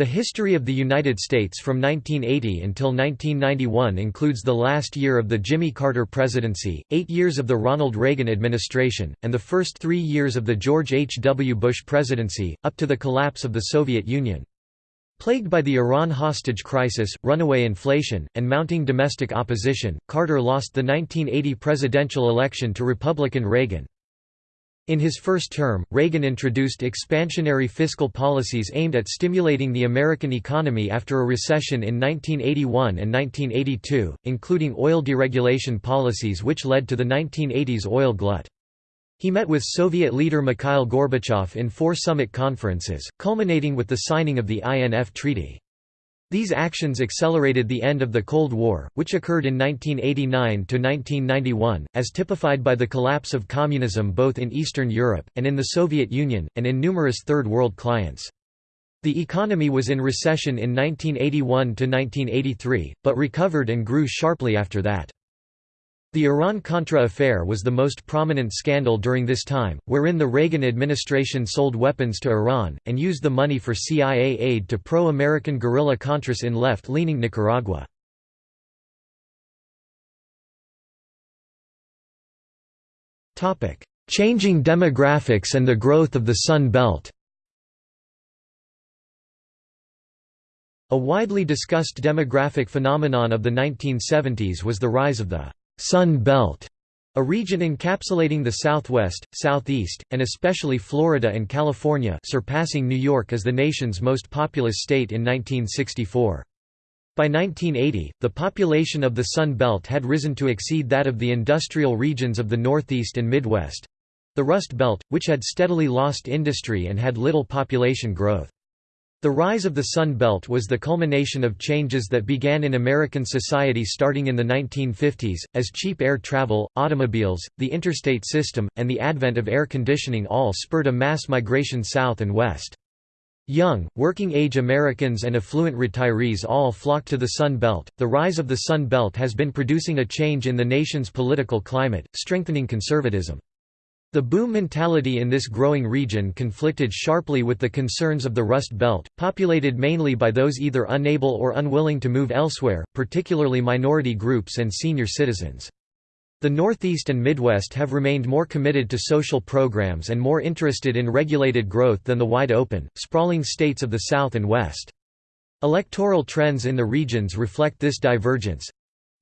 The history of the United States from 1980 until 1991 includes the last year of the Jimmy Carter presidency, eight years of the Ronald Reagan administration, and the first three years of the George H. W. Bush presidency, up to the collapse of the Soviet Union. Plagued by the Iran hostage crisis, runaway inflation, and mounting domestic opposition, Carter lost the 1980 presidential election to Republican Reagan. In his first term, Reagan introduced expansionary fiscal policies aimed at stimulating the American economy after a recession in 1981 and 1982, including oil deregulation policies which led to the 1980s oil glut. He met with Soviet leader Mikhail Gorbachev in four summit conferences, culminating with the signing of the INF Treaty. These actions accelerated the end of the Cold War, which occurred in 1989 to 1991, as typified by the collapse of communism both in Eastern Europe, and in the Soviet Union, and in numerous Third World clients. The economy was in recession in 1981 to 1983, but recovered and grew sharply after that. The Iran-Contra affair was the most prominent scandal during this time, wherein the Reagan administration sold weapons to Iran, and used the money for CIA aid to pro-American guerrilla Contras in left-leaning Nicaragua. Changing demographics and the growth of the Sun Belt A widely discussed demographic phenomenon of the 1970s was the rise of the Sun Belt, a region encapsulating the Southwest, Southeast, and especially Florida and California surpassing New York as the nation's most populous state in 1964. By 1980, the population of the Sun Belt had risen to exceed that of the industrial regions of the Northeast and Midwest—the Rust Belt, which had steadily lost industry and had little population growth. The rise of the Sun Belt was the culmination of changes that began in American society starting in the 1950s, as cheap air travel, automobiles, the interstate system, and the advent of air conditioning all spurred a mass migration south and west. Young, working-age Americans and affluent retirees all flocked to the Sun Belt. The rise of the Sun Belt has been producing a change in the nation's political climate, strengthening conservatism. The boom mentality in this growing region conflicted sharply with the concerns of the Rust Belt, populated mainly by those either unable or unwilling to move elsewhere, particularly minority groups and senior citizens. The Northeast and Midwest have remained more committed to social programs and more interested in regulated growth than the wide open, sprawling states of the South and West. Electoral trends in the regions reflect this divergence.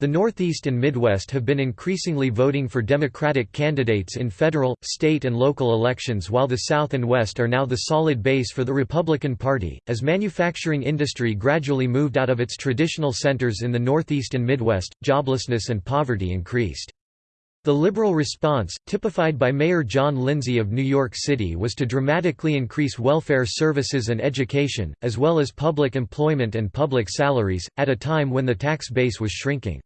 The Northeast and Midwest have been increasingly voting for Democratic candidates in federal, state and local elections while the South and West are now the solid base for the Republican Party, as manufacturing industry gradually moved out of its traditional centers in the Northeast and Midwest, joblessness and poverty increased. The liberal response, typified by Mayor John Lindsay of New York City was to dramatically increase welfare services and education, as well as public employment and public salaries, at a time when the tax base was shrinking.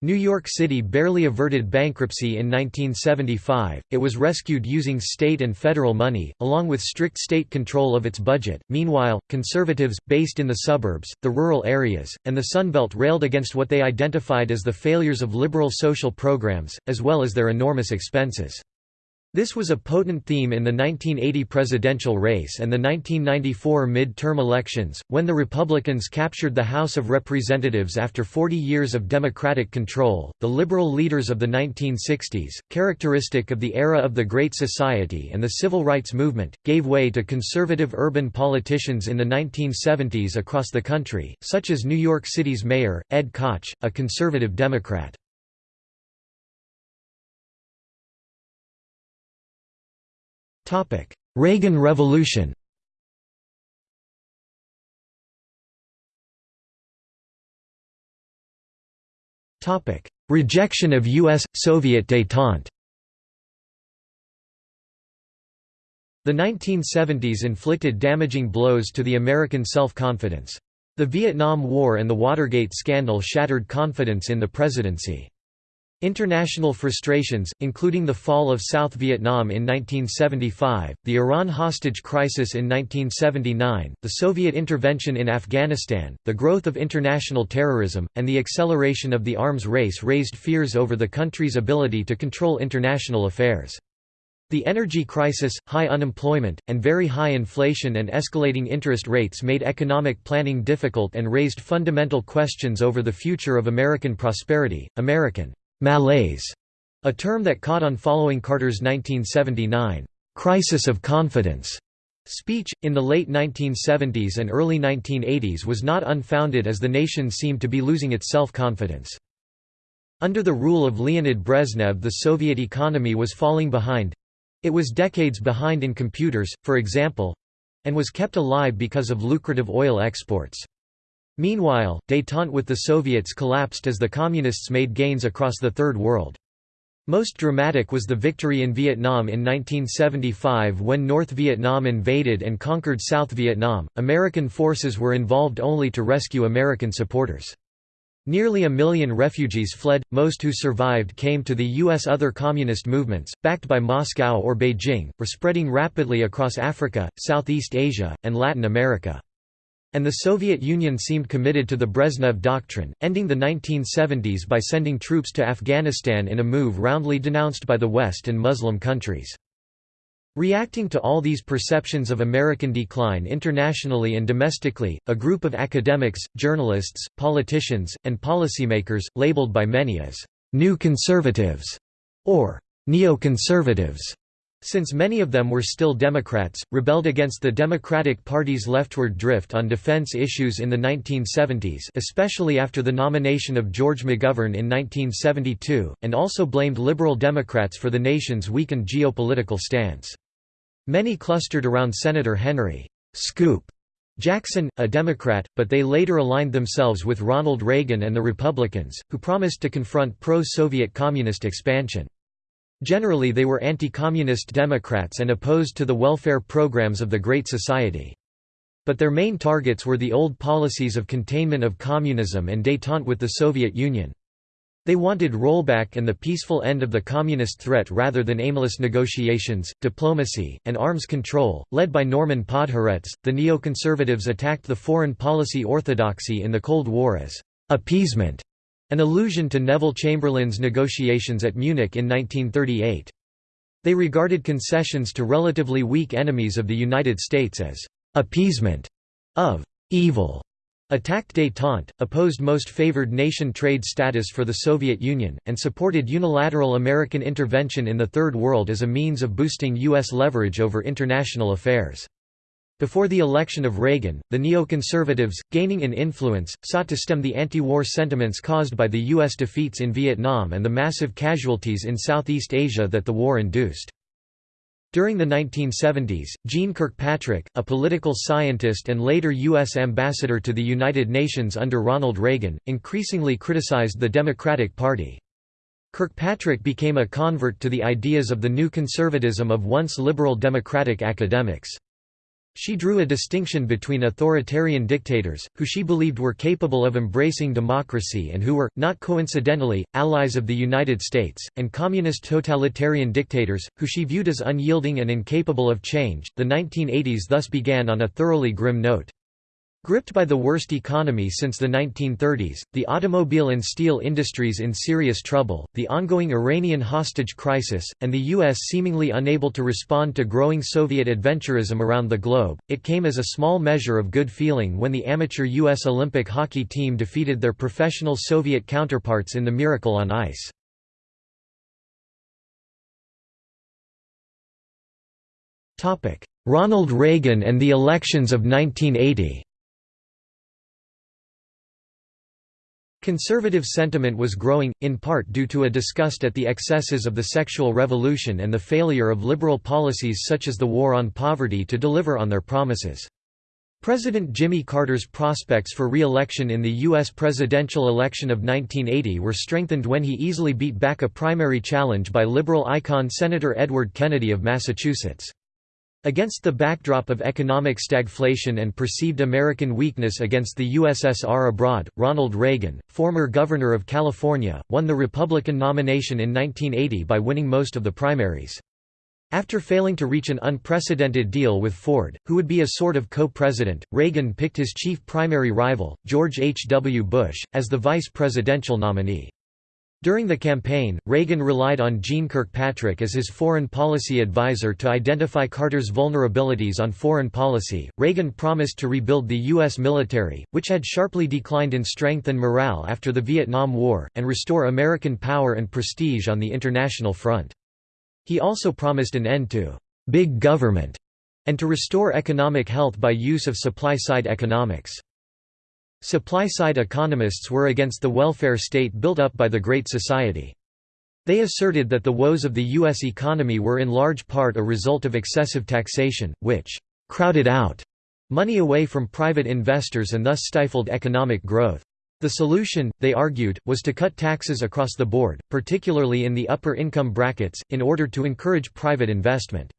New York City barely averted bankruptcy in 1975, it was rescued using state and federal money, along with strict state control of its budget. Meanwhile, conservatives, based in the suburbs, the rural areas, and the Sunbelt railed against what they identified as the failures of liberal social programs, as well as their enormous expenses. This was a potent theme in the 1980 presidential race and the 1994 mid-term elections, when the Republicans captured the House of Representatives after 40 years of Democratic control. The liberal leaders of the 1960s, characteristic of the era of the Great Society and the Civil Rights Movement, gave way to conservative urban politicians in the 1970s across the country, such as New York City's mayor, Ed Koch, a conservative Democrat. Reagan Revolution Rejection of U.S.-Soviet détente The 1970s inflicted damaging blows to the American self-confidence. The Vietnam War and the Watergate scandal shattered confidence in the presidency. International frustrations, including the fall of South Vietnam in 1975, the Iran hostage crisis in 1979, the Soviet intervention in Afghanistan, the growth of international terrorism, and the acceleration of the arms race raised fears over the country's ability to control international affairs. The energy crisis, high unemployment, and very high inflation and escalating interest rates made economic planning difficult and raised fundamental questions over the future of American prosperity. American malaise, a term that caught on following Carter's 1979 crisis of confidence speech, in the late 1970s and early 1980s was not unfounded as the nation seemed to be losing its self-confidence. Under the rule of Leonid Brezhnev the Soviet economy was falling behind, it was decades behind in computers, for example and was kept alive because of lucrative oil exports. Meanwhile, détente with the Soviets collapsed as the Communists made gains across the Third World. Most dramatic was the victory in Vietnam in 1975 when North Vietnam invaded and conquered South Vietnam. American forces were involved only to rescue American supporters. Nearly a million refugees fled, most who survived came to the U.S. Other communist movements, backed by Moscow or Beijing, were spreading rapidly across Africa, Southeast Asia, and Latin America. And the Soviet Union seemed committed to the Brezhnev Doctrine, ending the 1970s by sending troops to Afghanistan in a move roundly denounced by the West and Muslim countries. Reacting to all these perceptions of American decline internationally and domestically, a group of academics, journalists, politicians, and policymakers, labeled by many as «new conservatives» or «neoconservatives», since many of them were still Democrats, rebelled against the Democratic Party's leftward drift on defense issues in the 1970s especially after the nomination of George McGovern in 1972, and also blamed Liberal Democrats for the nation's weakened geopolitical stance. Many clustered around Senator Henry Scoop Jackson, a Democrat, but they later aligned themselves with Ronald Reagan and the Republicans, who promised to confront pro-Soviet communist expansion. Generally they were anti-communist Democrats and opposed to the welfare programs of the Great Society. But their main targets were the old policies of containment of communism and détente with the Soviet Union. They wanted rollback and the peaceful end of the communist threat rather than aimless negotiations, diplomacy, and arms control. Led by Norman Podhoretz, the neoconservatives attacked the foreign policy orthodoxy in the Cold War as appeasement, an allusion to Neville Chamberlain's negotiations at Munich in 1938. They regarded concessions to relatively weak enemies of the United States as appeasement of evil attacked détente, opposed most favored nation trade status for the Soviet Union, and supported unilateral American intervention in the Third World as a means of boosting U.S. leverage over international affairs. Before the election of Reagan, the neoconservatives, gaining in influence, sought to stem the anti-war sentiments caused by the U.S. defeats in Vietnam and the massive casualties in Southeast Asia that the war induced. During the 1970s, Jeane Kirkpatrick, a political scientist and later U.S. ambassador to the United Nations under Ronald Reagan, increasingly criticized the Democratic Party. Kirkpatrick became a convert to the ideas of the new conservatism of once liberal Democratic academics. She drew a distinction between authoritarian dictators, who she believed were capable of embracing democracy and who were, not coincidentally, allies of the United States, and communist totalitarian dictators, who she viewed as unyielding and incapable of change. The 1980s thus began on a thoroughly grim note. Gripped by the worst economy since the 1930s, the automobile and steel industries in serious trouble, the ongoing Iranian hostage crisis, and the U.S. seemingly unable to respond to growing Soviet adventurism around the globe, it came as a small measure of good feeling when the amateur U.S. Olympic hockey team defeated their professional Soviet counterparts in the Miracle on Ice. Ronald Reagan and the elections of 1980 Conservative sentiment was growing, in part due to a disgust at the excesses of the sexual revolution and the failure of liberal policies such as the war on poverty to deliver on their promises. President Jimmy Carter's prospects for re-election in the U.S. presidential election of 1980 were strengthened when he easily beat back a primary challenge by liberal icon Senator Edward Kennedy of Massachusetts. Against the backdrop of economic stagflation and perceived American weakness against the USSR abroad, Ronald Reagan, former governor of California, won the Republican nomination in 1980 by winning most of the primaries. After failing to reach an unprecedented deal with Ford, who would be a sort of co-president, Reagan picked his chief primary rival, George H. W. Bush, as the vice presidential nominee. During the campaign, Reagan relied on Jeane Kirkpatrick as his foreign policy advisor to identify Carter's vulnerabilities on foreign policy. Reagan promised to rebuild the U.S. military, which had sharply declined in strength and morale after the Vietnam War, and restore American power and prestige on the international front. He also promised an end to big government and to restore economic health by use of supply-side economics. Supply-side economists were against the welfare state built up by the Great Society. They asserted that the woes of the U.S. economy were in large part a result of excessive taxation, which «crowded out» money away from private investors and thus stifled economic growth. The solution, they argued, was to cut taxes across the board, particularly in the upper income brackets, in order to encourage private investment.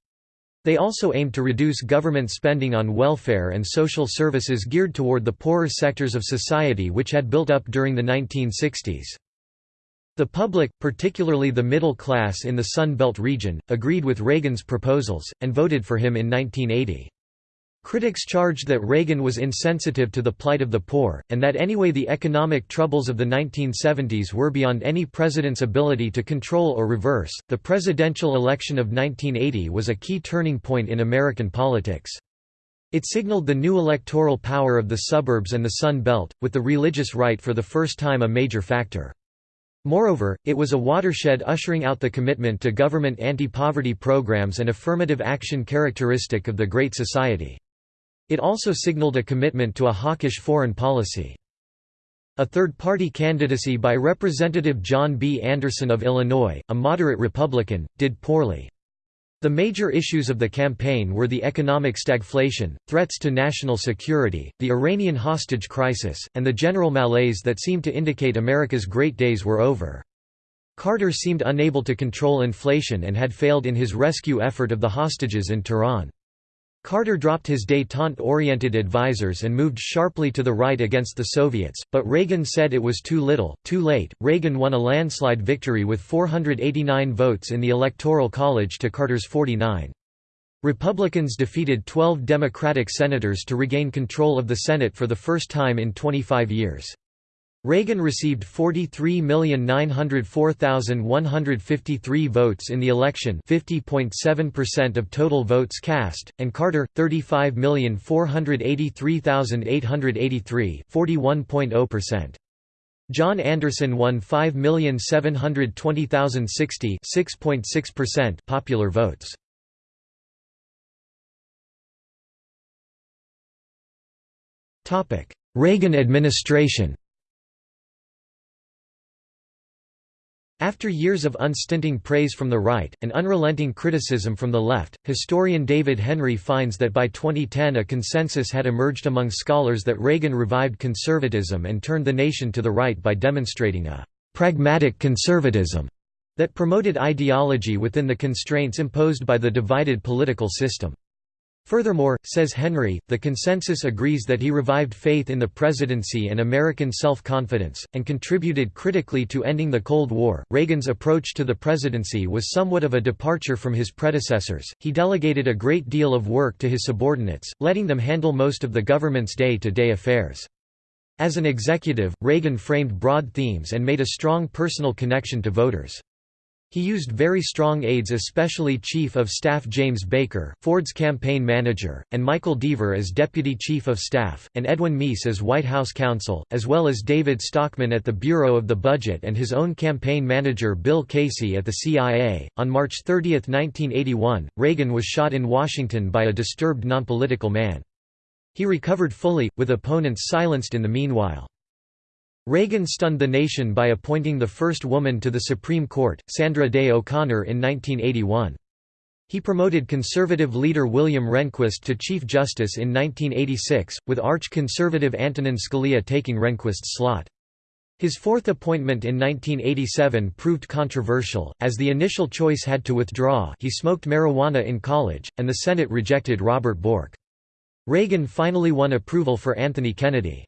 They also aimed to reduce government spending on welfare and social services geared toward the poorer sectors of society which had built up during the 1960s. The public, particularly the middle class in the Sun Belt region, agreed with Reagan's proposals, and voted for him in 1980. Critics charged that Reagan was insensitive to the plight of the poor, and that anyway the economic troubles of the 1970s were beyond any president's ability to control or reverse. The presidential election of 1980 was a key turning point in American politics. It signaled the new electoral power of the suburbs and the Sun Belt, with the religious right for the first time a major factor. Moreover, it was a watershed ushering out the commitment to government anti-poverty programs and affirmative action characteristic of the Great Society. It also signaled a commitment to a hawkish foreign policy. A third-party candidacy by Representative John B. Anderson of Illinois, a moderate Republican, did poorly. The major issues of the campaign were the economic stagflation, threats to national security, the Iranian hostage crisis, and the general malaise that seemed to indicate America's great days were over. Carter seemed unable to control inflation and had failed in his rescue effort of the hostages in Tehran. Carter dropped his détente-oriented advisors and moved sharply to the right against the Soviets, but Reagan said it was too little, too late. Reagan won a landslide victory with 489 votes in the Electoral College to Carter's 49. Republicans defeated 12 Democratic senators to regain control of the Senate for the first time in 25 years. Reagan received 43,904,153 votes in the election 50.7% of total votes cast, and Carter, 35,483,883 41.0%. John Anderson won 5,720,060 6.6% popular votes. Topic Reagan administration After years of unstinting praise from the right, and unrelenting criticism from the left, historian David Henry finds that by 2010 a consensus had emerged among scholars that Reagan revived conservatism and turned the nation to the right by demonstrating a «pragmatic conservatism» that promoted ideology within the constraints imposed by the divided political system. Furthermore, says Henry, the consensus agrees that he revived faith in the presidency and American self confidence, and contributed critically to ending the Cold War. Reagan's approach to the presidency was somewhat of a departure from his predecessors. He delegated a great deal of work to his subordinates, letting them handle most of the government's day to day affairs. As an executive, Reagan framed broad themes and made a strong personal connection to voters. He used very strong aides especially Chief of Staff James Baker, Ford's campaign manager, and Michael Deaver as Deputy Chief of Staff, and Edwin Meese as White House counsel, as well as David Stockman at the Bureau of the Budget and his own campaign manager Bill Casey at the CIA. On March 30, 1981, Reagan was shot in Washington by a disturbed nonpolitical man. He recovered fully, with opponents silenced in the meanwhile. Reagan stunned the nation by appointing the first woman to the Supreme Court, Sandra Day O'Connor in 1981. He promoted conservative leader William Rehnquist to Chief Justice in 1986, with arch-conservative Antonin Scalia taking Rehnquist's slot. His fourth appointment in 1987 proved controversial, as the initial choice had to withdraw he smoked marijuana in college, and the Senate rejected Robert Bork. Reagan finally won approval for Anthony Kennedy.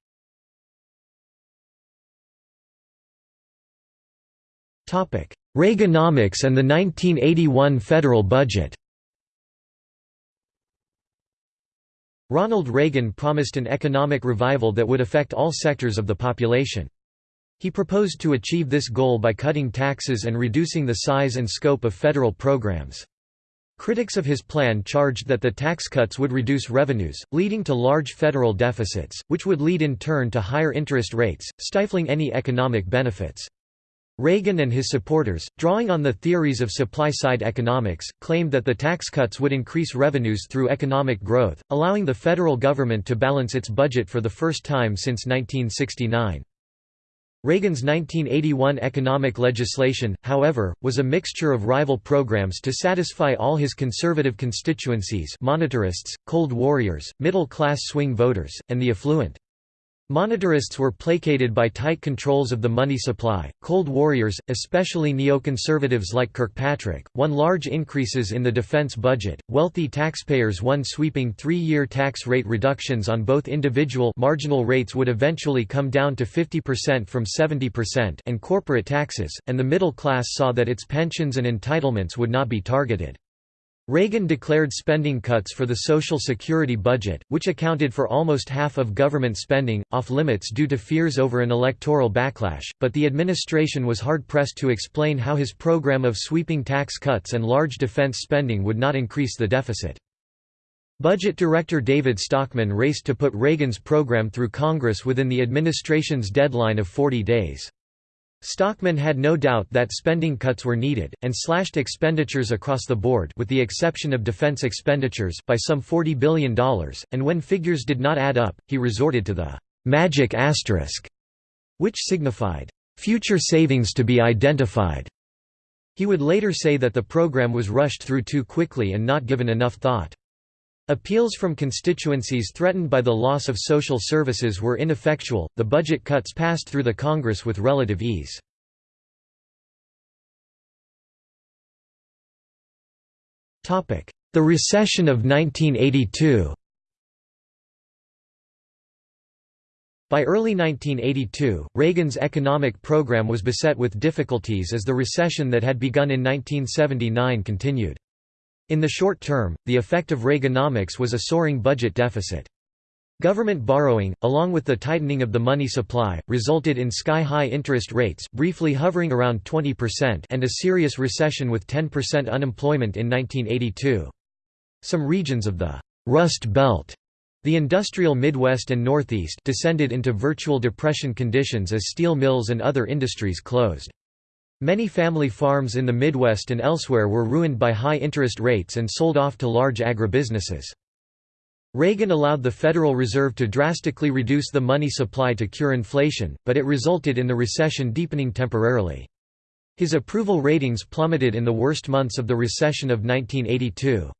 Reaganomics and the 1981 federal budget Ronald Reagan promised an economic revival that would affect all sectors of the population. He proposed to achieve this goal by cutting taxes and reducing the size and scope of federal programs. Critics of his plan charged that the tax cuts would reduce revenues, leading to large federal deficits, which would lead in turn to higher interest rates, stifling any economic benefits. Reagan and his supporters, drawing on the theories of supply-side economics, claimed that the tax cuts would increase revenues through economic growth, allowing the federal government to balance its budget for the first time since 1969. Reagan's 1981 economic legislation, however, was a mixture of rival programs to satisfy all his conservative constituencies monetarists, Cold Warriors, middle-class swing voters, and the affluent. Monetarists were placated by tight controls of the money supply. Cold warriors, especially neoconservatives like Kirkpatrick, won large increases in the defense budget. Wealthy taxpayers won sweeping three-year tax rate reductions on both individual marginal rates would eventually come down to 50% from 70% and corporate taxes, and the middle class saw that its pensions and entitlements would not be targeted. Reagan declared spending cuts for the Social Security budget, which accounted for almost half of government spending, off-limits due to fears over an electoral backlash, but the administration was hard-pressed to explain how his program of sweeping tax cuts and large defense spending would not increase the deficit. Budget Director David Stockman raced to put Reagan's program through Congress within the administration's deadline of 40 days. Stockman had no doubt that spending cuts were needed, and slashed expenditures across the board with the exception of defense expenditures by some $40 billion, and when figures did not add up, he resorted to the «magic asterisk», which signified «future savings to be identified». He would later say that the program was rushed through too quickly and not given enough thought. Appeals from constituencies threatened by the loss of social services were ineffectual, the budget cuts passed through the Congress with relative ease. The recession of 1982 By early 1982, Reagan's economic program was beset with difficulties as the recession that had begun in 1979 continued. In the short term, the effect of Reaganomics was a soaring budget deficit. Government borrowing, along with the tightening of the money supply, resulted in sky-high interest rates briefly hovering around 20% and a serious recession with 10% unemployment in 1982. Some regions of the «Rust Belt» The industrial Midwest and Northeast descended into virtual depression conditions as steel mills and other industries closed. Many family farms in the Midwest and elsewhere were ruined by high interest rates and sold off to large agribusinesses. Reagan allowed the Federal Reserve to drastically reduce the money supply to cure inflation, but it resulted in the recession deepening temporarily. His approval ratings plummeted in the worst months of the recession of 1982.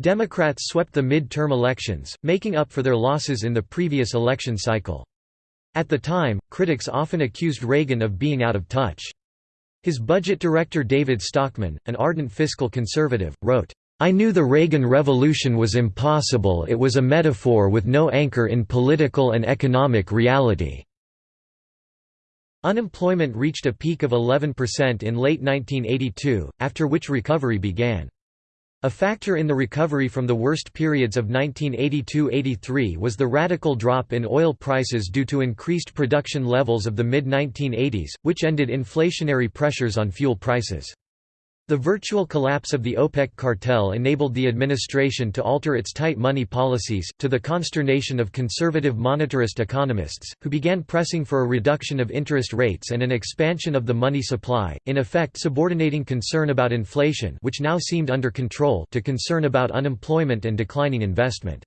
Democrats swept the mid-term elections, making up for their losses in the previous election cycle. At the time, critics often accused Reagan of being out of touch. His budget director David Stockman, an ardent fiscal conservative, wrote, I knew the Reagan Revolution was impossible it was a metaphor with no anchor in political and economic reality." Unemployment reached a peak of 11% in late 1982, after which recovery began. A factor in the recovery from the worst periods of 1982–83 was the radical drop in oil prices due to increased production levels of the mid-1980s, which ended inflationary pressures on fuel prices. The virtual collapse of the OPEC cartel enabled the administration to alter its tight money policies, to the consternation of conservative monetarist economists, who began pressing for a reduction of interest rates and an expansion of the money supply, in effect subordinating concern about inflation which now seemed under control to concern about unemployment and declining investment.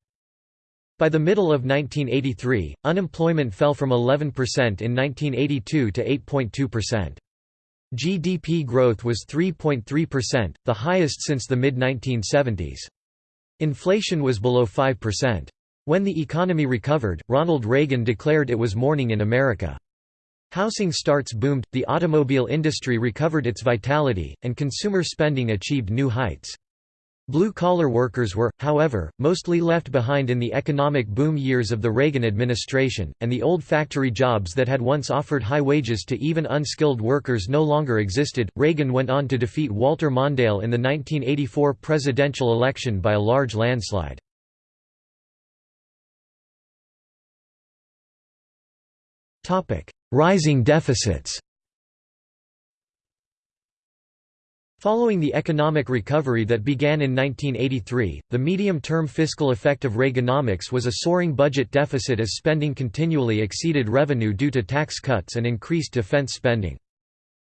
By the middle of 1983, unemployment fell from 11% in 1982 to 8.2%. GDP growth was 3.3%, the highest since the mid-1970s. Inflation was below 5%. When the economy recovered, Ronald Reagan declared it was morning in America. Housing starts boomed, the automobile industry recovered its vitality, and consumer spending achieved new heights. Blue-collar workers were, however, mostly left behind in the economic boom years of the Reagan administration, and the old factory jobs that had once offered high wages to even unskilled workers no longer existed. Reagan went on to defeat Walter Mondale in the 1984 presidential election by a large landslide. rising deficits. Following the economic recovery that began in 1983, the medium-term fiscal effect of Reaganomics was a soaring budget deficit as spending continually exceeded revenue due to tax cuts and increased defense spending.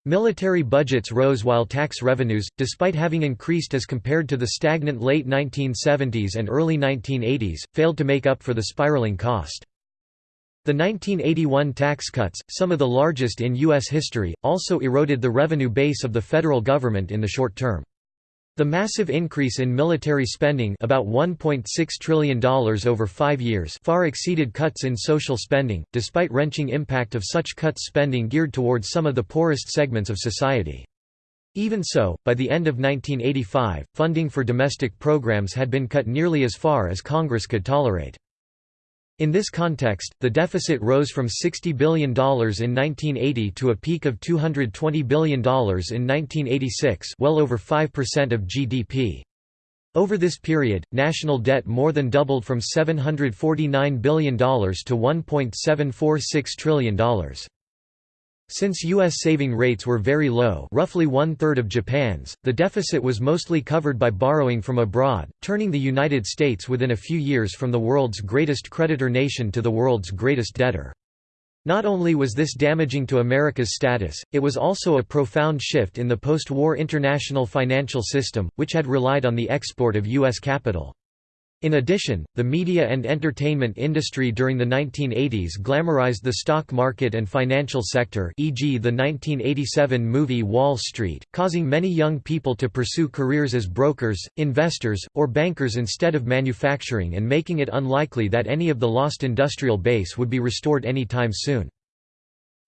Military budgets rose while tax revenues, despite having increased as compared to the stagnant late 1970s and early 1980s, failed to make up for the spiraling cost. The 1981 tax cuts, some of the largest in U.S. history, also eroded the revenue base of the federal government in the short term. The massive increase in military spending about $1.6 trillion over five years far exceeded cuts in social spending, despite wrenching impact of such cuts spending geared towards some of the poorest segments of society. Even so, by the end of 1985, funding for domestic programs had been cut nearly as far as Congress could tolerate. In this context, the deficit rose from $60 billion in 1980 to a peak of $220 billion in 1986 well over 5% of GDP. Over this period, national debt more than doubled from $749 billion to $1.746 trillion. Since U.S. saving rates were very low roughly one-third of Japan's, the deficit was mostly covered by borrowing from abroad, turning the United States within a few years from the world's greatest creditor nation to the world's greatest debtor. Not only was this damaging to America's status, it was also a profound shift in the post-war international financial system, which had relied on the export of U.S. capital. In addition, the media and entertainment industry during the 1980s glamorized the stock market and financial sector e.g. the 1987 movie Wall Street, causing many young people to pursue careers as brokers, investors, or bankers instead of manufacturing and making it unlikely that any of the lost industrial base would be restored anytime soon.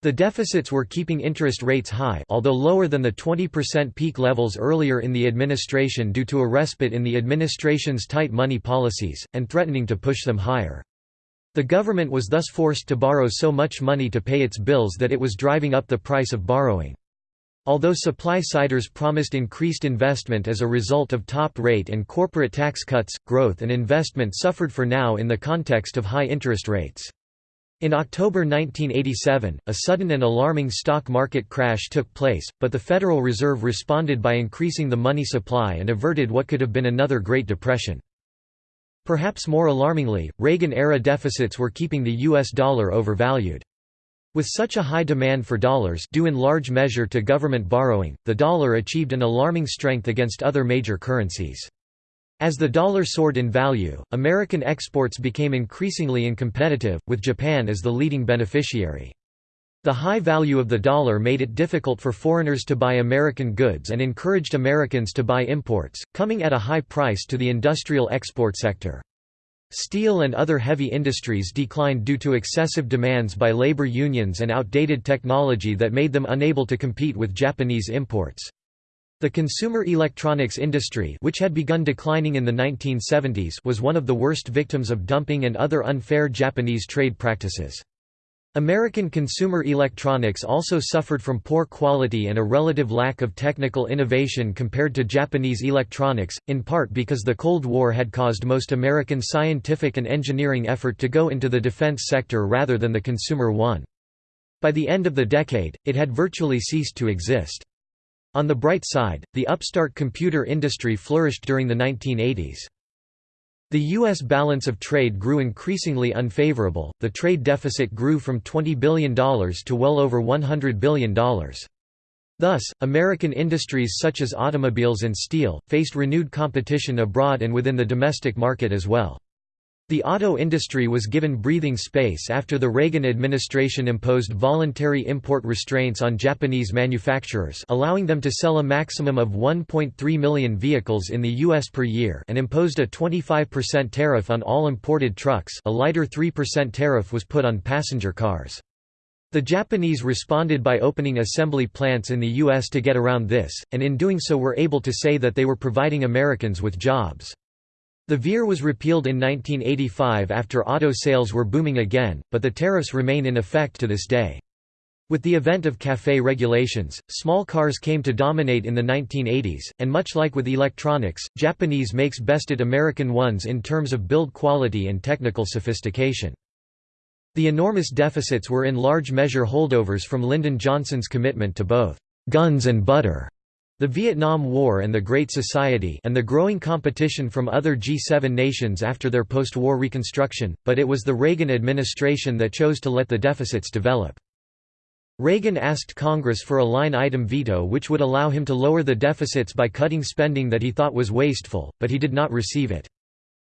The deficits were keeping interest rates high although lower than the 20% peak levels earlier in the administration due to a respite in the administration's tight money policies, and threatening to push them higher. The government was thus forced to borrow so much money to pay its bills that it was driving up the price of borrowing. Although supply-siders promised increased investment as a result of top rate and corporate tax cuts, growth and investment suffered for now in the context of high interest rates. In October 1987, a sudden and alarming stock market crash took place, but the Federal Reserve responded by increasing the money supply and averted what could have been another Great Depression. Perhaps more alarmingly, Reagan-era deficits were keeping the U.S. dollar overvalued. With such a high demand for dollars due in large measure to government borrowing, the dollar achieved an alarming strength against other major currencies. As the dollar soared in value, American exports became increasingly uncompetitive, with Japan as the leading beneficiary. The high value of the dollar made it difficult for foreigners to buy American goods and encouraged Americans to buy imports, coming at a high price to the industrial export sector. Steel and other heavy industries declined due to excessive demands by labor unions and outdated technology that made them unable to compete with Japanese imports. The consumer electronics industry which had begun declining in the 1970s was one of the worst victims of dumping and other unfair Japanese trade practices. American consumer electronics also suffered from poor quality and a relative lack of technical innovation compared to Japanese electronics, in part because the Cold War had caused most American scientific and engineering effort to go into the defense sector rather than the consumer one. By the end of the decade, it had virtually ceased to exist. On the bright side, the upstart computer industry flourished during the 1980s. The U.S. balance of trade grew increasingly unfavorable, the trade deficit grew from $20 billion to well over $100 billion. Thus, American industries such as automobiles and steel, faced renewed competition abroad and within the domestic market as well. The auto industry was given breathing space after the Reagan administration imposed voluntary import restraints on Japanese manufacturers allowing them to sell a maximum of 1.3 million vehicles in the U.S. per year and imposed a 25% tariff on all imported trucks a lighter 3% tariff was put on passenger cars. The Japanese responded by opening assembly plants in the U.S. to get around this, and in doing so were able to say that they were providing Americans with jobs. The VIR was repealed in 1985 after auto sales were booming again, but the tariffs remain in effect to this day. With the event of CAFE regulations, small cars came to dominate in the 1980s, and much like with electronics, Japanese makes bested American ones in terms of build quality and technical sophistication. The enormous deficits were in large measure holdovers from Lyndon Johnson's commitment to both «guns and butter» The Vietnam War and the Great Society and the growing competition from other G7 nations after their post-war reconstruction, but it was the Reagan administration that chose to let the deficits develop. Reagan asked Congress for a line-item veto which would allow him to lower the deficits by cutting spending that he thought was wasteful, but he did not receive it.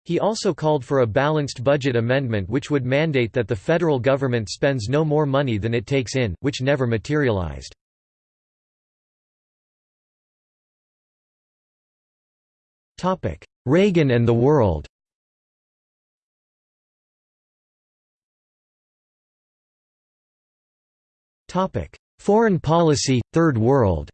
He also called for a balanced budget amendment which would mandate that the federal government spends no more money than it takes in, which never materialized. Reagan and the world. Foreign policy, Third World.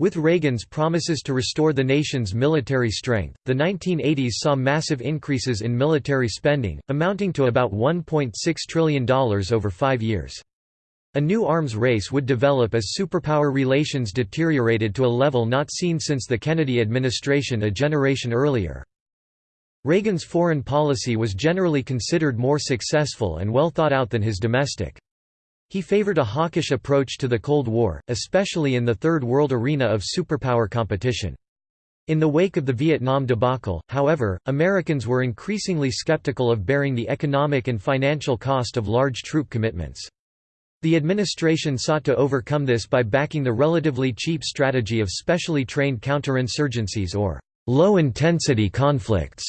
With Reagan's promises to restore the nation's military strength, the 1980s saw massive increases in military spending, amounting to about $1.6 trillion over five years. A new arms race would develop as superpower relations deteriorated to a level not seen since the Kennedy administration a generation earlier. Reagan's foreign policy was generally considered more successful and well thought out than his domestic. He favored a hawkish approach to the Cold War, especially in the Third World arena of superpower competition. In the wake of the Vietnam debacle, however, Americans were increasingly skeptical of bearing the economic and financial cost of large troop commitments. The administration sought to overcome this by backing the relatively cheap strategy of specially trained counterinsurgencies or low-intensity conflicts,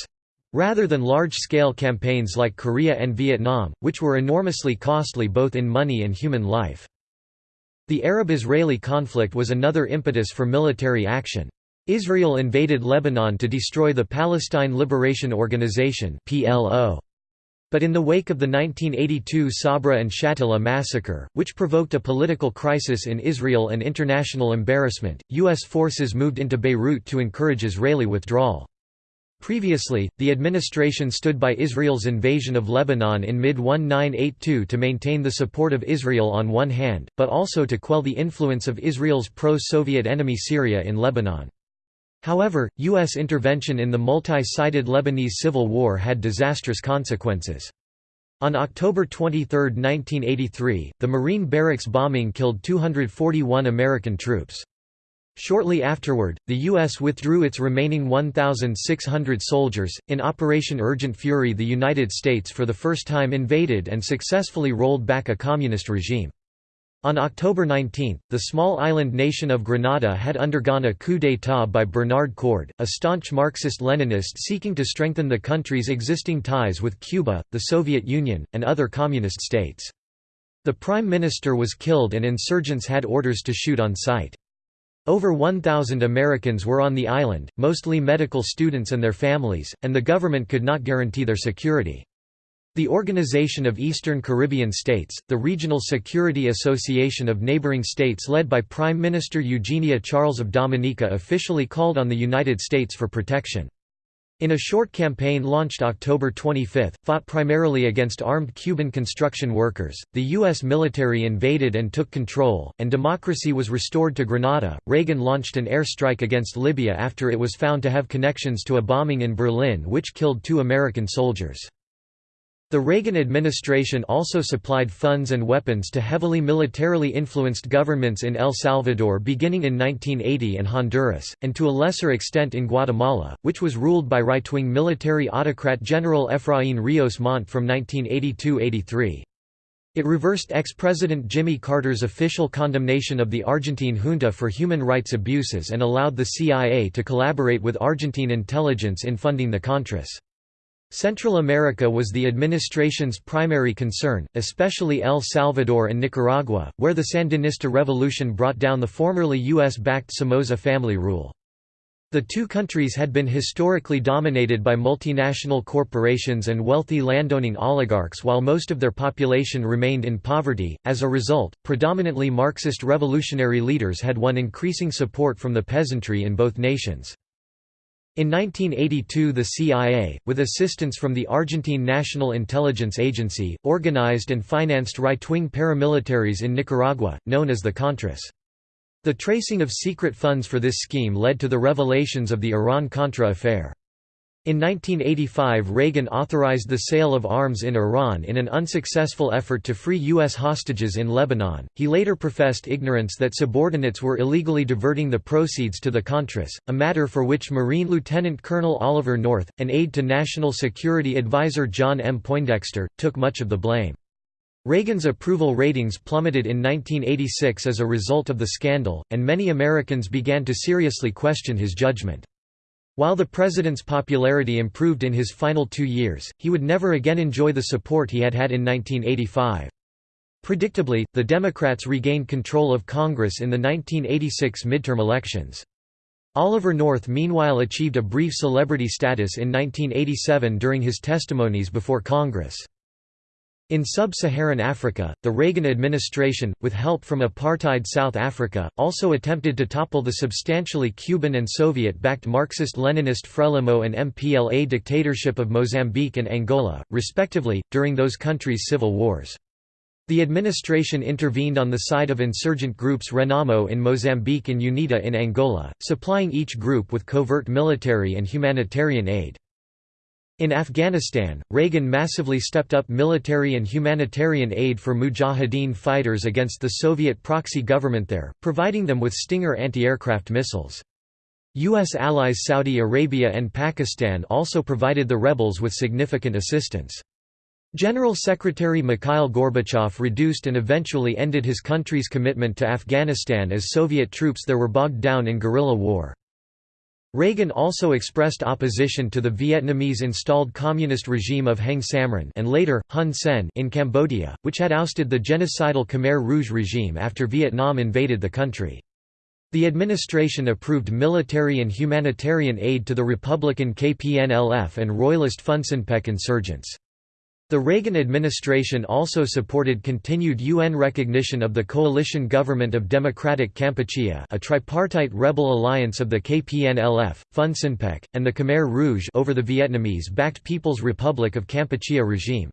rather than large-scale campaigns like Korea and Vietnam, which were enormously costly both in money and human life. The Arab-Israeli conflict was another impetus for military action. Israel invaded Lebanon to destroy the Palestine Liberation Organization PLO. But in the wake of the 1982 Sabra and Shatila massacre, which provoked a political crisis in Israel and international embarrassment, U.S. forces moved into Beirut to encourage Israeli withdrawal. Previously, the administration stood by Israel's invasion of Lebanon in mid-1982 to maintain the support of Israel on one hand, but also to quell the influence of Israel's pro-Soviet enemy Syria in Lebanon. However, U.S. intervention in the multi-sided Lebanese civil war had disastrous consequences. On October 23, 1983, the Marine barracks bombing killed 241 American troops. Shortly afterward, the U.S. withdrew its remaining 1,600 soldiers. In Operation Urgent Fury, the United States for the first time invaded and successfully rolled back a communist regime. On October 19, the small island nation of Grenada had undergone a coup d'état by Bernard Coard, a staunch Marxist-Leninist seeking to strengthen the country's existing ties with Cuba, the Soviet Union, and other communist states. The prime minister was killed and insurgents had orders to shoot on sight. Over 1,000 Americans were on the island, mostly medical students and their families, and the government could not guarantee their security. The Organization of Eastern Caribbean States, the regional security association of neighboring states led by Prime Minister Eugenia Charles of Dominica officially called on the United States for protection. In a short campaign launched October 25, fought primarily against armed Cuban construction workers, the U.S. military invaded and took control, and democracy was restored to Grenada. Reagan launched an airstrike against Libya after it was found to have connections to a bombing in Berlin which killed two American soldiers. The Reagan administration also supplied funds and weapons to heavily militarily influenced governments in El Salvador beginning in 1980 and Honduras, and to a lesser extent in Guatemala, which was ruled by right-wing military autocrat General Efraín Ríos Montt from 1982–83. It reversed ex-President Jimmy Carter's official condemnation of the Argentine junta for human rights abuses and allowed the CIA to collaborate with Argentine intelligence in funding the Contras. Central America was the administration's primary concern, especially El Salvador and Nicaragua, where the Sandinista revolution brought down the formerly U.S.-backed Somoza family rule. The two countries had been historically dominated by multinational corporations and wealthy landowning oligarchs while most of their population remained in poverty. As a result, predominantly Marxist revolutionary leaders had won increasing support from the peasantry in both nations. In 1982 the CIA, with assistance from the Argentine National Intelligence Agency, organized and financed right-wing paramilitaries in Nicaragua, known as the Contras. The tracing of secret funds for this scheme led to the revelations of the Iran-Contra affair. In 1985 Reagan authorized the sale of arms in Iran in an unsuccessful effort to free U.S. hostages in Lebanon. He later professed ignorance that subordinates were illegally diverting the proceeds to the Contras, a matter for which Marine Lieutenant Colonel Oliver North, an aide to National Security Advisor John M. Poindexter, took much of the blame. Reagan's approval ratings plummeted in 1986 as a result of the scandal, and many Americans began to seriously question his judgment. While the president's popularity improved in his final two years, he would never again enjoy the support he had had in 1985. Predictably, the Democrats regained control of Congress in the 1986 midterm elections. Oliver North meanwhile achieved a brief celebrity status in 1987 during his testimonies before Congress. In sub-Saharan Africa, the Reagan administration, with help from apartheid South Africa, also attempted to topple the substantially Cuban and Soviet-backed Marxist-Leninist Frelimo and MPLA dictatorship of Mozambique and Angola, respectively, during those countries' civil wars. The administration intervened on the side of insurgent groups Renamo in Mozambique and UNITA in Angola, supplying each group with covert military and humanitarian aid. In Afghanistan, Reagan massively stepped up military and humanitarian aid for Mujahideen fighters against the Soviet proxy government there, providing them with Stinger anti-aircraft missiles. U.S. allies Saudi Arabia and Pakistan also provided the rebels with significant assistance. General Secretary Mikhail Gorbachev reduced and eventually ended his country's commitment to Afghanistan as Soviet troops there were bogged down in guerrilla war. Reagan also expressed opposition to the Vietnamese-installed communist regime of Heng Samrin and later, Hun Sen in Cambodia, which had ousted the genocidal Khmer Rouge regime after Vietnam invaded the country. The administration approved military and humanitarian aid to the Republican KPNLF and Royalist Funcinpec insurgents. The Reagan administration also supported continued UN recognition of the Coalition Government of Democratic Kampuchea a tripartite rebel alliance of the KPNLF, Funcinpec, and the Khmer Rouge over the Vietnamese-backed People's Republic of Kampuchea regime.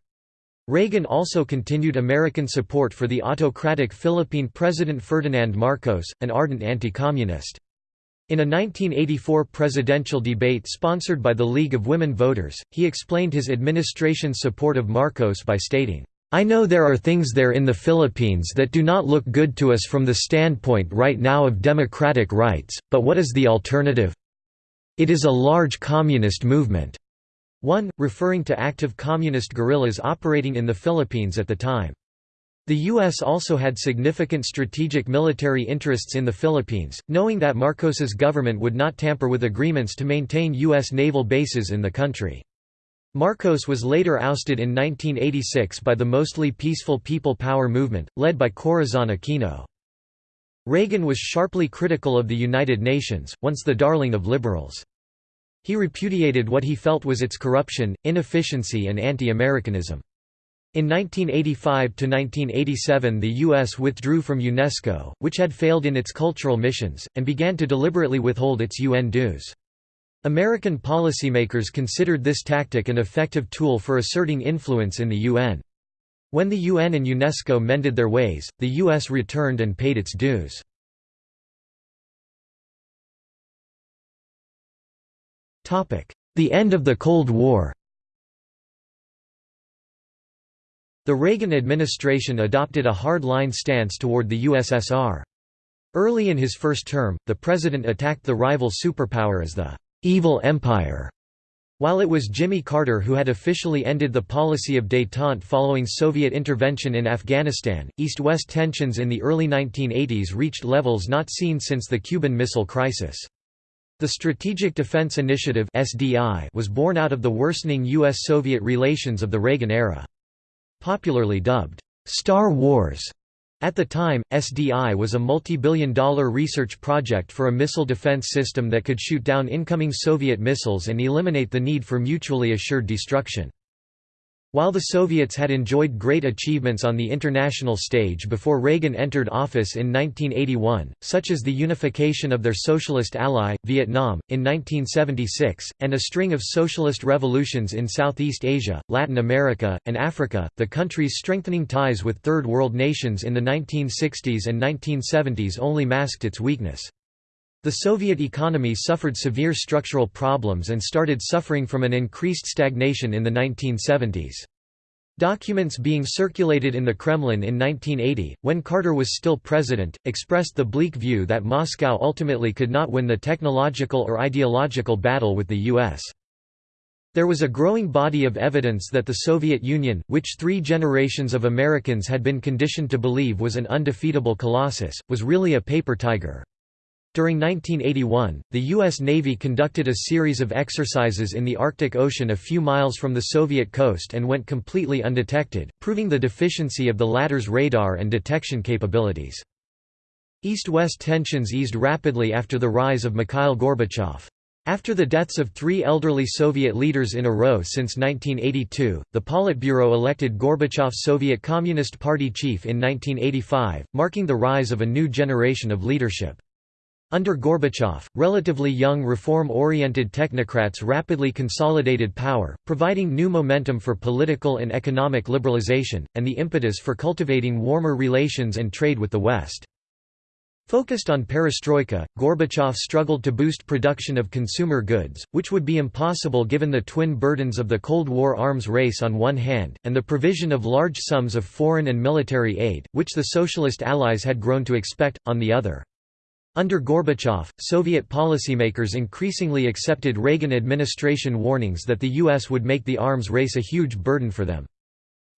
Reagan also continued American support for the autocratic Philippine President Ferdinand Marcos, an ardent anti-communist. In a 1984 presidential debate sponsored by the League of Women Voters, he explained his administration's support of Marcos by stating, I know there are things there in the Philippines that do not look good to us from the standpoint right now of democratic rights, but what is the alternative? It is a large communist movement. 1, referring to active communist guerrillas operating in the Philippines at the time. The U.S. also had significant strategic military interests in the Philippines, knowing that Marcos's government would not tamper with agreements to maintain U.S. naval bases in the country. Marcos was later ousted in 1986 by the mostly peaceful People Power movement, led by Corazon Aquino. Reagan was sharply critical of the United Nations, once the darling of liberals. He repudiated what he felt was its corruption, inefficiency and anti-Americanism. In 1985–1987 the U.S. withdrew from UNESCO, which had failed in its cultural missions, and began to deliberately withhold its UN dues. American policymakers considered this tactic an effective tool for asserting influence in the UN. When the UN and UNESCO mended their ways, the U.S. returned and paid its dues. The end of the Cold War The Reagan administration adopted a hard-line stance toward the USSR. Early in his first term, the president attacked the rival superpower as the «evil empire». While it was Jimmy Carter who had officially ended the policy of détente following Soviet intervention in Afghanistan, East-West tensions in the early 1980s reached levels not seen since the Cuban Missile Crisis. The Strategic Defense Initiative was born out of the worsening U.S.-Soviet relations of the Reagan era. Popularly dubbed, "'Star Wars' At the time, SDI was a multi-billion dollar research project for a missile defense system that could shoot down incoming Soviet missiles and eliminate the need for mutually assured destruction. While the Soviets had enjoyed great achievements on the international stage before Reagan entered office in 1981, such as the unification of their socialist ally, Vietnam, in 1976, and a string of socialist revolutions in Southeast Asia, Latin America, and Africa, the country's strengthening ties with Third World nations in the 1960s and 1970s only masked its weakness. The Soviet economy suffered severe structural problems and started suffering from an increased stagnation in the 1970s. Documents being circulated in the Kremlin in 1980, when Carter was still president, expressed the bleak view that Moscow ultimately could not win the technological or ideological battle with the U.S. There was a growing body of evidence that the Soviet Union, which three generations of Americans had been conditioned to believe was an undefeatable colossus, was really a paper tiger. During 1981, the U.S. Navy conducted a series of exercises in the Arctic Ocean a few miles from the Soviet coast and went completely undetected, proving the deficiency of the latter's radar and detection capabilities. East-West tensions eased rapidly after the rise of Mikhail Gorbachev. After the deaths of three elderly Soviet leaders in a row since 1982, the Politburo elected Gorbachev Soviet Communist Party chief in 1985, marking the rise of a new generation of leadership. Under Gorbachev, relatively young reform-oriented technocrats rapidly consolidated power, providing new momentum for political and economic liberalization, and the impetus for cultivating warmer relations and trade with the West. Focused on perestroika, Gorbachev struggled to boost production of consumer goods, which would be impossible given the twin burdens of the Cold War arms race on one hand, and the provision of large sums of foreign and military aid, which the Socialist allies had grown to expect, on the other. Under Gorbachev, Soviet policymakers increasingly accepted Reagan administration warnings that the U.S. would make the arms race a huge burden for them.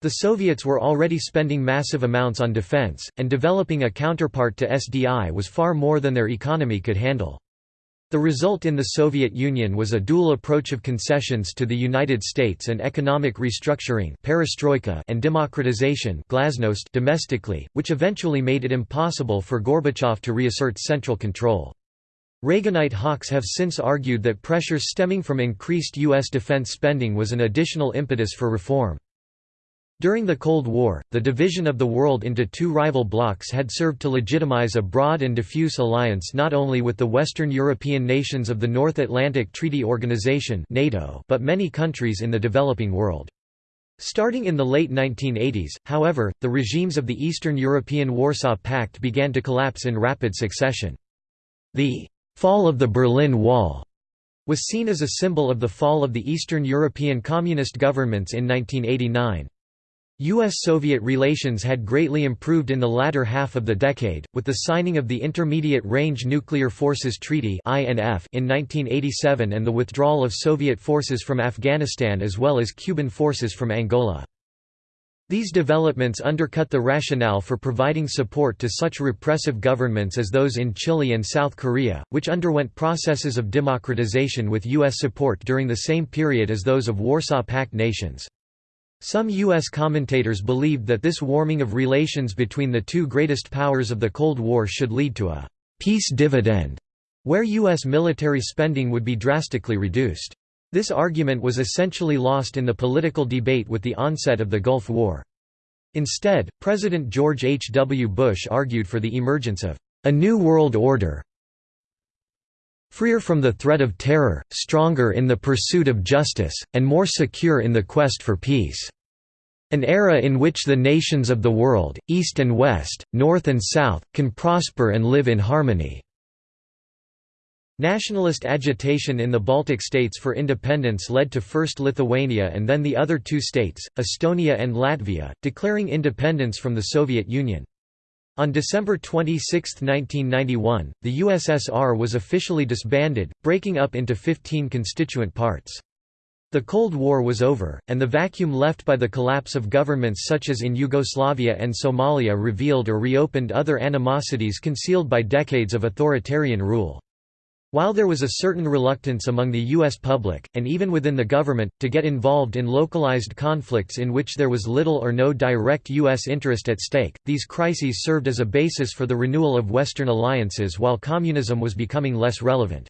The Soviets were already spending massive amounts on defense, and developing a counterpart to SDI was far more than their economy could handle. The result in the Soviet Union was a dual approach of concessions to the United States and economic restructuring perestroika and democratization glasnost domestically, which eventually made it impossible for Gorbachev to reassert central control. Reaganite hawks have since argued that pressures stemming from increased U.S. defense spending was an additional impetus for reform. During the Cold War, the division of the world into two rival blocs had served to legitimize a broad and diffuse alliance not only with the Western European nations of the North Atlantic Treaty Organization NATO but many countries in the developing world. Starting in the late 1980s, however, the regimes of the Eastern European Warsaw Pact began to collapse in rapid succession. The «fall of the Berlin Wall» was seen as a symbol of the fall of the Eastern European Communist governments in 1989. U.S.-Soviet relations had greatly improved in the latter half of the decade, with the signing of the Intermediate Range Nuclear Forces Treaty in 1987 and the withdrawal of Soviet forces from Afghanistan as well as Cuban forces from Angola. These developments undercut the rationale for providing support to such repressive governments as those in Chile and South Korea, which underwent processes of democratization with U.S. support during the same period as those of Warsaw Pact nations. Some U.S. commentators believed that this warming of relations between the two greatest powers of the Cold War should lead to a «peace dividend», where U.S. military spending would be drastically reduced. This argument was essentially lost in the political debate with the onset of the Gulf War. Instead, President George H. W. Bush argued for the emergence of a new world order freer from the threat of terror, stronger in the pursuit of justice, and more secure in the quest for peace. An era in which the nations of the world, East and West, North and South, can prosper and live in harmony. Nationalist agitation in the Baltic states for independence led to first Lithuania and then the other two states, Estonia and Latvia, declaring independence from the Soviet Union. On December 26, 1991, the USSR was officially disbanded, breaking up into 15 constituent parts. The Cold War was over, and the vacuum left by the collapse of governments such as in Yugoslavia and Somalia revealed or reopened other animosities concealed by decades of authoritarian rule. While there was a certain reluctance among the U.S. public, and even within the government, to get involved in localized conflicts in which there was little or no direct U.S. interest at stake, these crises served as a basis for the renewal of Western alliances while communism was becoming less relevant.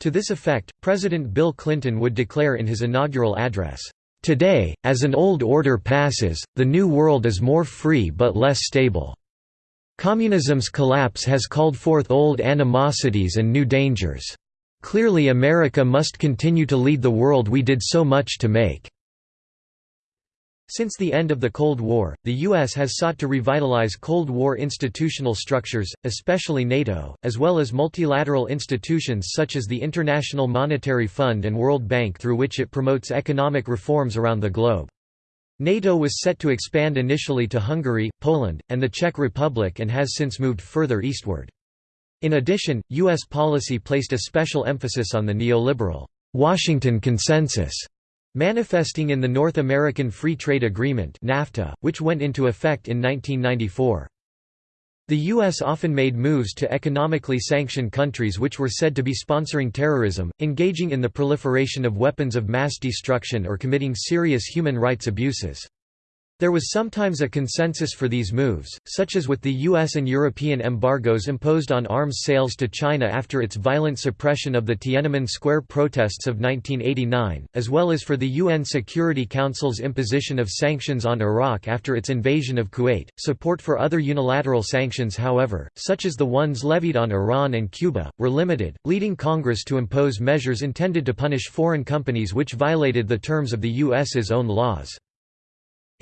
To this effect, President Bill Clinton would declare in his inaugural address, "...today, as an old order passes, the new world is more free but less stable." Communism's collapse has called forth old animosities and new dangers. Clearly America must continue to lead the world we did so much to make." Since the end of the Cold War, the U.S. has sought to revitalize Cold War institutional structures, especially NATO, as well as multilateral institutions such as the International Monetary Fund and World Bank through which it promotes economic reforms around the globe. NATO was set to expand initially to Hungary, Poland, and the Czech Republic and has since moved further eastward. In addition, U.S. policy placed a special emphasis on the neoliberal Washington Consensus, manifesting in the North American Free Trade Agreement NAFTA, which went into effect in 1994. The U.S. often made moves to economically sanction countries which were said to be sponsoring terrorism, engaging in the proliferation of weapons of mass destruction or committing serious human rights abuses. There was sometimes a consensus for these moves, such as with the US and European embargoes imposed on arms sales to China after its violent suppression of the Tiananmen Square protests of 1989, as well as for the UN Security Council's imposition of sanctions on Iraq after its invasion of Kuwait. Support for other unilateral sanctions, however, such as the ones levied on Iran and Cuba, were limited, leading Congress to impose measures intended to punish foreign companies which violated the terms of the US's own laws.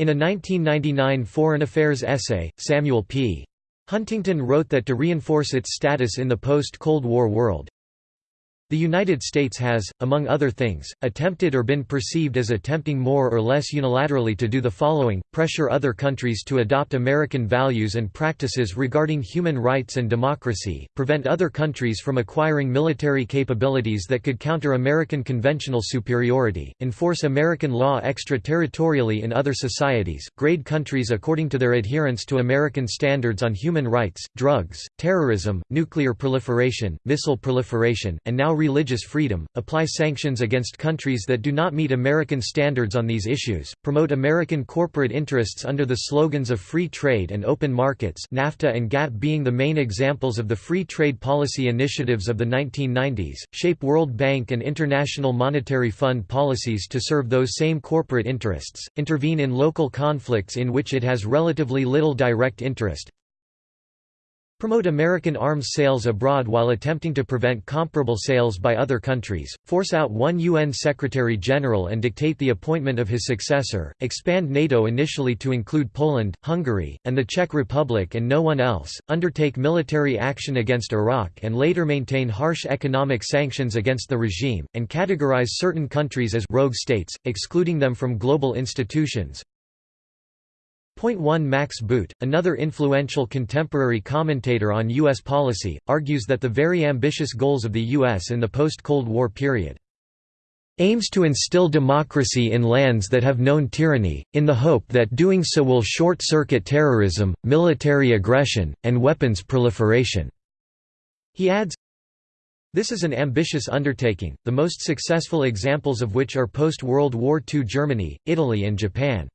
In a 1999 Foreign Affairs essay, Samuel P. Huntington wrote that to reinforce its status in the post-Cold War world, the United States has, among other things, attempted or been perceived as attempting more or less unilaterally to do the following, pressure other countries to adopt American values and practices regarding human rights and democracy, prevent other countries from acquiring military capabilities that could counter American conventional superiority, enforce American law extraterritorially in other societies, grade countries according to their adherence to American standards on human rights, drugs, terrorism, nuclear proliferation, missile proliferation, and now religious freedom, apply sanctions against countries that do not meet American standards on these issues, promote American corporate interests under the slogans of free trade and open markets NAFTA and GATT being the main examples of the free trade policy initiatives of the 1990s, shape World Bank and International Monetary Fund policies to serve those same corporate interests, intervene in local conflicts in which it has relatively little direct interest, promote American arms sales abroad while attempting to prevent comparable sales by other countries, force out one UN Secretary-General and dictate the appointment of his successor, expand NATO initially to include Poland, Hungary, and the Czech Republic and no one else, undertake military action against Iraq and later maintain harsh economic sanctions against the regime, and categorize certain countries as rogue states, excluding them from global institutions, 1 Max Boot, another influential contemporary commentator on U.S. policy, argues that the very ambitious goals of the U.S. in the post-Cold War period aims to instill democracy in lands that have known tyranny, in the hope that doing so will short-circuit terrorism, military aggression, and weapons proliferation." He adds, this is an ambitious undertaking, the most successful examples of which are post-World War II Germany, Italy and Japan.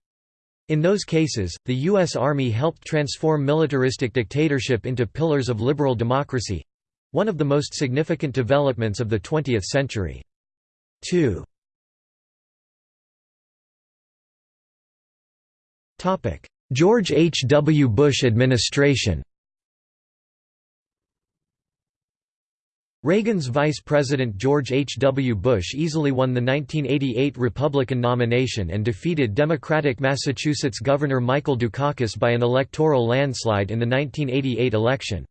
In those cases, the U.S. Army helped transform militaristic dictatorship into pillars of liberal democracy—one of the most significant developments of the 20th century. 2. George H. W. Bush administration Reagan's Vice President George H. W. Bush easily won the 1988 Republican nomination and defeated Democratic Massachusetts Governor Michael Dukakis by an electoral landslide in the 1988 election.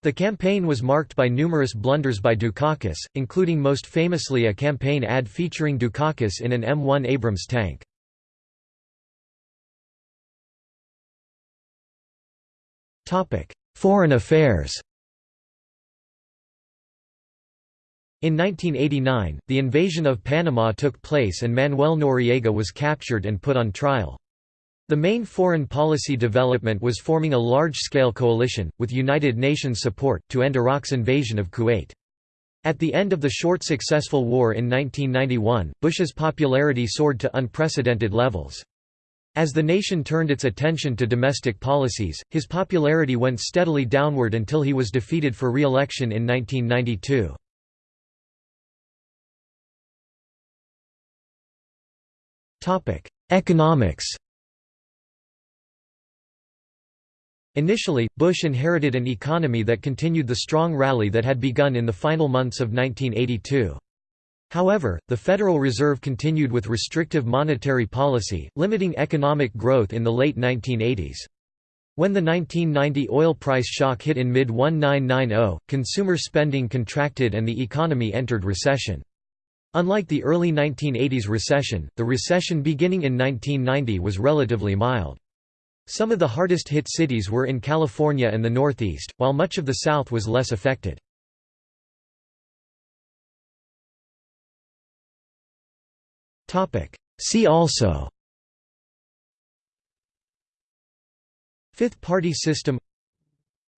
The campaign was marked by numerous blunders by Dukakis, including most famously a campaign ad featuring Dukakis in an M1 Abrams tank. Foreign affairs In 1989, the invasion of Panama took place and Manuel Noriega was captured and put on trial. The main foreign policy development was forming a large-scale coalition, with United Nations support, to end Iraq's invasion of Kuwait. At the end of the short successful war in 1991, Bush's popularity soared to unprecedented levels. As the nation turned its attention to domestic policies, his popularity went steadily downward until he was defeated for re-election in 1992. Topic: Economics. Initially, Bush inherited an economy that continued the strong rally that had begun in the final months of 1982. However, the Federal Reserve continued with restrictive monetary policy, limiting economic growth in the late 1980s. When the 1990 oil price shock hit in mid-1990, consumer spending contracted and the economy entered recession. Unlike the early 1980s recession, the recession beginning in 1990 was relatively mild. Some of the hardest hit cities were in California and the Northeast, while much of the South was less affected. See also Fifth Party System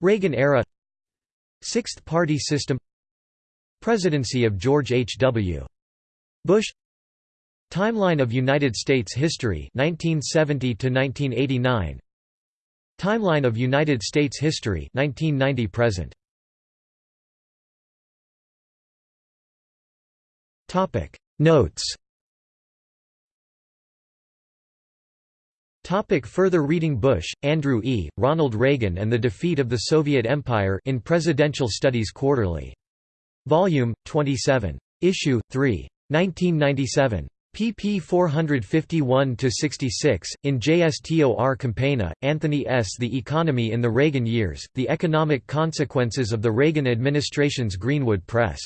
Reagan era Sixth Party System Presidency of George H. W. Bush Timeline of United States history 1970 to 1989 Timeline of United States history 1990 present Topic Notes Topic further reading Busch, Andrew E., Ronald Reagan and the Defeat of the Soviet Empire in Presidential Studies Quarterly. Volume, 27. Issue, 3. 1997 pp 451–66, in JSTOR Campagna, Anthony S. The Economy in the Reagan Years, The Economic Consequences of the Reagan Administration's Greenwood Press.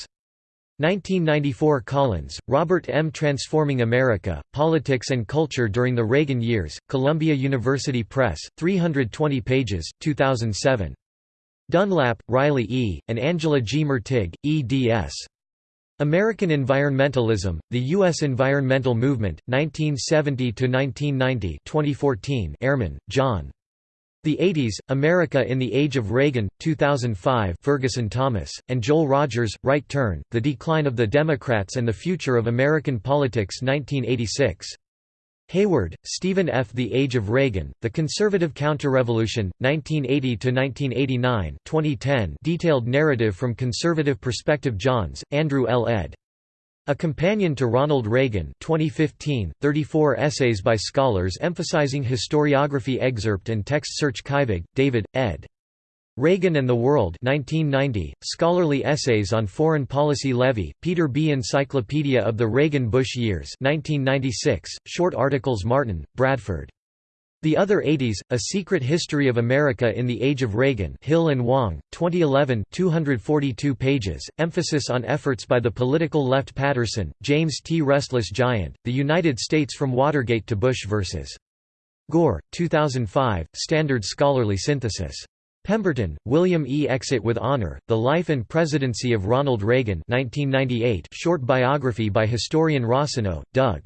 1994 Collins, Robert M. Transforming America, Politics and Culture During the Reagan Years, Columbia University Press, 320 pages, 2007. Dunlap, Riley E., and Angela G. Mertig, eds. American Environmentalism, The U.S. Environmental Movement, 1970–1990 2014 Ehrman, John. The 80s, America in the Age of Reagan, 2005 Ferguson Thomas, and Joel Rogers, Right Turn, The Decline of the Democrats and the Future of American Politics 1986. Hayward, Stephen F. The Age of Reagan, The Conservative Counterrevolution, 1980–1989 2010 detailed narrative from conservative perspective Johns, Andrew L. ed. A Companion to Ronald Reagan 2015, 34 essays by scholars emphasizing historiography excerpt and text search Kyvig, David, ed. Reagan and the World 1990, Scholarly Essays on Foreign Policy Levy, Peter B. Encyclopedia of the Reagan-Bush Years 1996, short articles Martin, Bradford. The Other 80s, A Secret History of America in the Age of Reagan Hill and Wang, 2011 242 pages, emphasis on efforts by the political left Patterson, James T. Restless Giant, The United States from Watergate to Bush vs. Gore, 2005, Standard Scholarly Synthesis. Pemberton, William E. Exit with Honor, The Life and Presidency of Ronald Reagan 1998 short biography by historian Rossinow, Doug.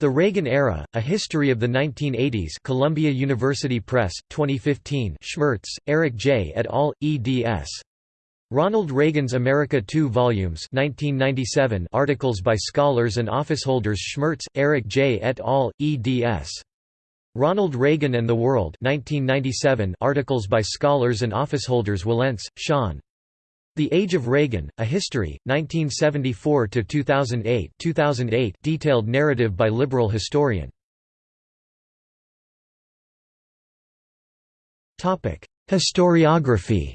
The Reagan Era, A History of the 1980s Columbia University Press, 2015 Schmertz, Eric J. et al., eds. Ronald Reagan's America 2 volumes 1997 articles by scholars and officeholders Schmertz, Eric J. et al., eds. Ronald Reagan and the World 1997 articles by scholars and officeholders Wilentz, Sean. The Age of Reagan, A History, 1974–2008 2008 detailed narrative by liberal historian. Historiography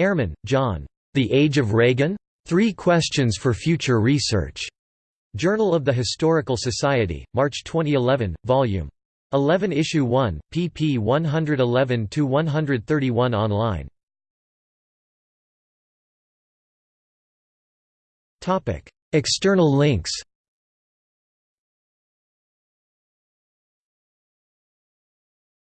Ehrman, John. The Age of Reagan? Three Questions for Future Research. Journal of the Historical Society, March 2011, Vol. 11 Issue 1, pp 111–131 online. External links